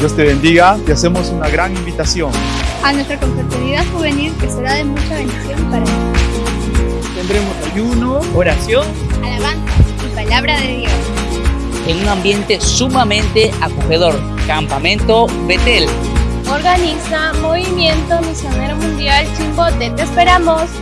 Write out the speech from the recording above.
Dios te bendiga, te hacemos una gran invitación. A nuestra confraternidad juvenil que será de mucha bendición para ti. Tendremos ayuno, oración, alabanza y palabra de Dios. En un ambiente sumamente acogedor. Campamento Betel. Organiza Movimiento Misionero Mundial Chimbote. Te esperamos.